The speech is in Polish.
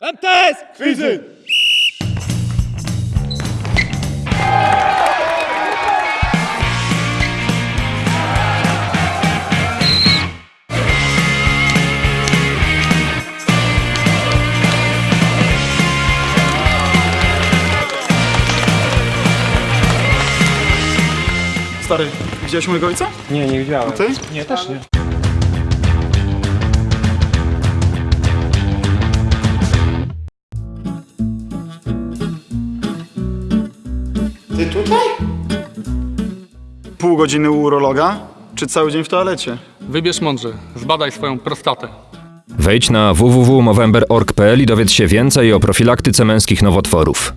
MTS! Fizy! Stary, widziałeś mojego ojca? Nie, nie widziałem. Ty? Nie, też nie. Ty tutaj? Pół godziny u urologa, czy cały dzień w toalecie? Wybierz mądrze, zbadaj swoją prostatę. Wejdź na www.movember.org.pl i dowiedz się więcej o profilaktyce męskich nowotworów.